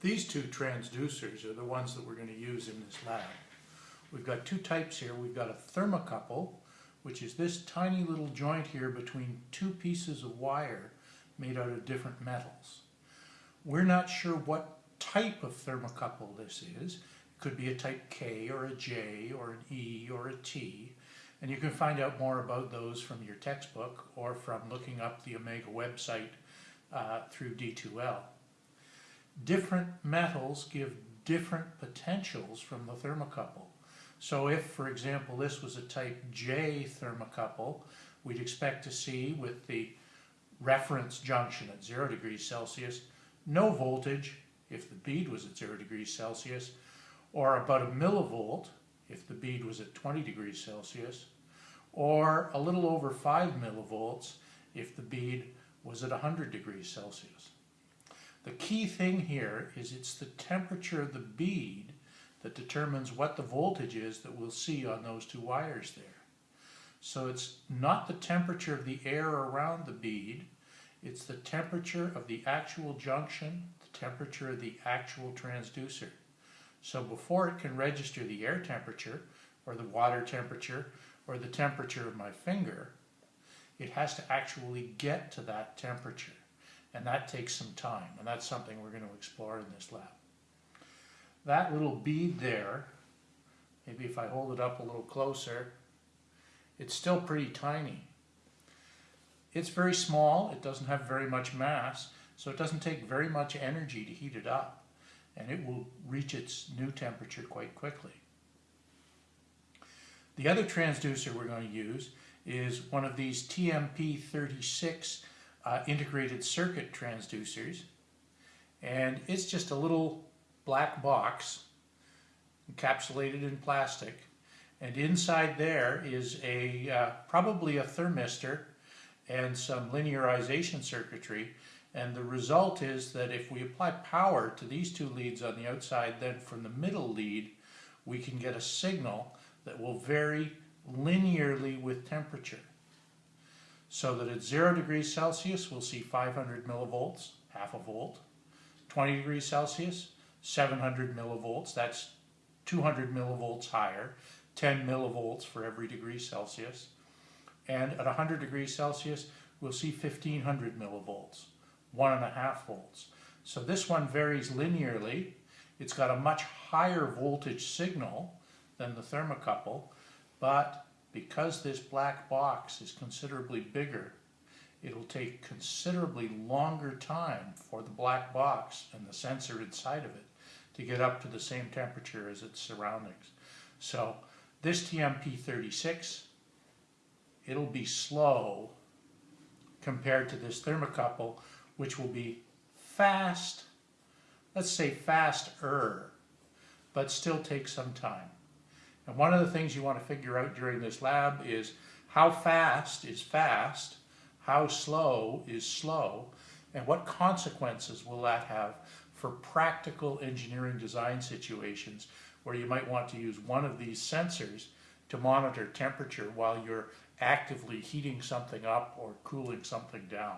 These two transducers are the ones that we're going to use in this lab. We've got two types here. We've got a thermocouple, which is this tiny little joint here between two pieces of wire made out of different metals. We're not sure what type of thermocouple this is. It could be a type K or a J or an E or a T. And you can find out more about those from your textbook or from looking up the Omega website uh, through D2L. Different metals give different potentials from the thermocouple. So if, for example, this was a type J thermocouple, we'd expect to see with the reference junction at 0 degrees Celsius, no voltage if the bead was at 0 degrees Celsius, or about a millivolt if the bead was at 20 degrees Celsius, or a little over 5 millivolts if the bead was at 100 degrees Celsius. The key thing here is it's the temperature of the bead that determines what the voltage is that we'll see on those two wires there. So it's not the temperature of the air around the bead, it's the temperature of the actual junction, the temperature of the actual transducer. So before it can register the air temperature, or the water temperature, or the temperature of my finger, it has to actually get to that temperature. And that takes some time, and that's something we're going to explore in this lab. That little bead there, maybe if I hold it up a little closer, it's still pretty tiny. It's very small, it doesn't have very much mass, so it doesn't take very much energy to heat it up, and it will reach its new temperature quite quickly. The other transducer we're going to use is one of these TMP36 uh, integrated circuit transducers. And it's just a little black box encapsulated in plastic. And inside there is a uh, probably a thermistor and some linearization circuitry. And the result is that if we apply power to these two leads on the outside, then from the middle lead, we can get a signal that will vary linearly with temperature. So that at 0 degrees Celsius, we'll see 500 millivolts, half a volt. 20 degrees Celsius, 700 millivolts, that's 200 millivolts higher, 10 millivolts for every degree Celsius. And at 100 degrees Celsius, we'll see 1500 millivolts, one and a half volts. So this one varies linearly. It's got a much higher voltage signal than the thermocouple, but because this black box is considerably bigger, it'll take considerably longer time for the black box and the sensor inside of it to get up to the same temperature as its surroundings. So this TMP36, it'll be slow compared to this thermocouple, which will be fast, let's say faster, but still take some time. And one of the things you want to figure out during this lab is how fast is fast, how slow is slow, and what consequences will that have for practical engineering design situations where you might want to use one of these sensors to monitor temperature while you're actively heating something up or cooling something down.